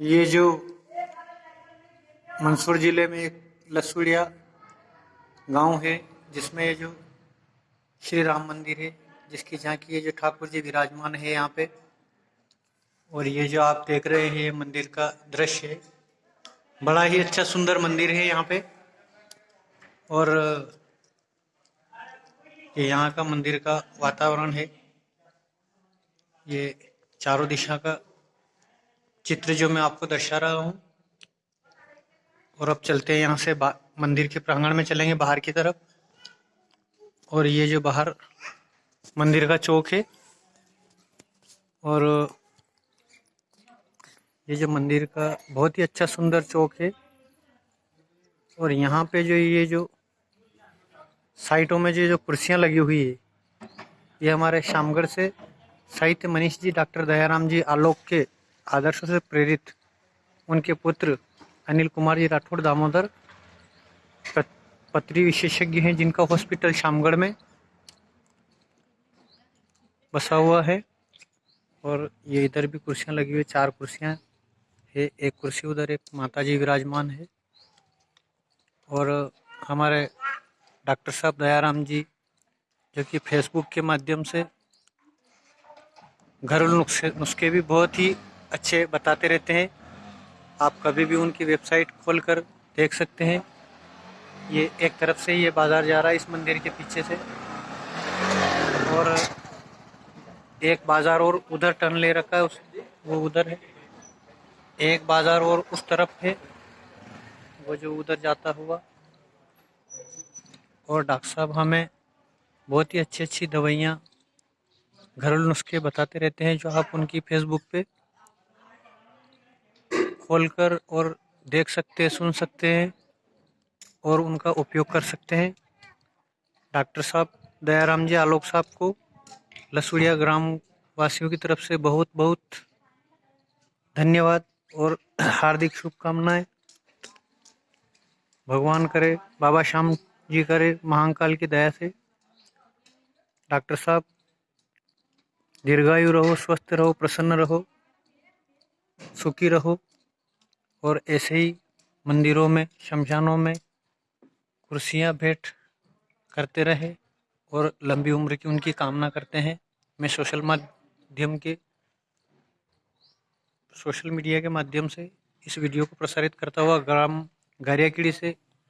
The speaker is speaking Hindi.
ये जो मंदसौर ज़िले में एक लसुड़िया गाँव है, जिसमें ये जो श्री राम मंदिर है, जिसकी झांकी ये जो ठाकुर जी विराजमान है यहाँ पे, और ये जो आप देख रहे हैं ये मंदिर का दृश्य है। बड़ा ही अच्छा सुंदर मंदिर है यहाँ पे, और ये यहाँ का मंदिर का वातावरण है। ये चारों दिशा का चित्र जो मैं आपको दर्शा रहा हूँ, और अब चलते हैं यहाँ से मंदिर के प्रांगण में चलेंगे बाहर की तरफ़। और ये जो बाहर मंदिर का चौक है, और ये जो मंदिर का बहुत ही अच्छा सुंदर चौक है, और यहाँ पे जो ये जो साइटों में जो जो कुर्सियाँ लगी हुई है, ये हमारे शामगढ़ से साहित्य मनीष जी, डॉक्टर दयाराम जी आलोक के आदर्शों से प्रेरित उनके पुत्र अनिल कुमार जी राठौड़ दामोदर पत्री विशेषज्ञ हैं जिनका हॉस्पिटल शामगढ़ में बसा हुआ है और ये इधर भी कुर्सियाँ लगी हुई, चार कुर्सियाँ है, एक कुर्सी उधर एक माता जी विराजमान है और हमारे डॉक्टर साहब दयाराम जी जो कि फेसबुक के माध्यम से घरेलू नुस्खे नुस्खे भी बहुत ही अच्छे बताते रहते हैं। आप कभी भी उनकी वेबसाइट खोल कर देख सकते हैं। ये एक तरफ़ से ये बाज़ार जा रहा है इस मंदिर के पीछे से। और एक बाज़ार और उधर टर्न ले रखा है, उस, वो उधर है। एक बाज़ार और उस तरफ़ है, वो जो उधर जाता हुआ। और डॉक्टर साहब हमें बहुत ही अच्छी अच्छी दवाइयाँ घरेलू नुस्खे बताते रहते हैं, जो आप उनकी फेसबुक पे खोलकर और देख सकते हैं, सुन सकते हैं और उनका उपयोग कर सकते हैं। डॉक्टर साहब, दयाराम जी, आलोक साहब को लसुड़िया ग्राम वासियों की तरफ़ से बहुत बहुत धन्यवाद और हार्दिक शुभकामनाएँ। भगवान करे, बाबा श्याम जी करे महाकाल की दया से। डॉक्टर साहब, दीर्घायु रहो, स्वस्थ रहो, प्रसन्न रहो, सुखी रहो। और ऐसे ही मंदिरों में, शमशानों में कुर्सियाँ भेंट करते रहे और लंबी उम्र की उनकी कामना करते हैं। मैं सोशल माध्यम के, सोशल मीडिया के माध्यम से इस वीडियो को प्रसारित करता हुआ ग्राम, गारियाकीड़ी से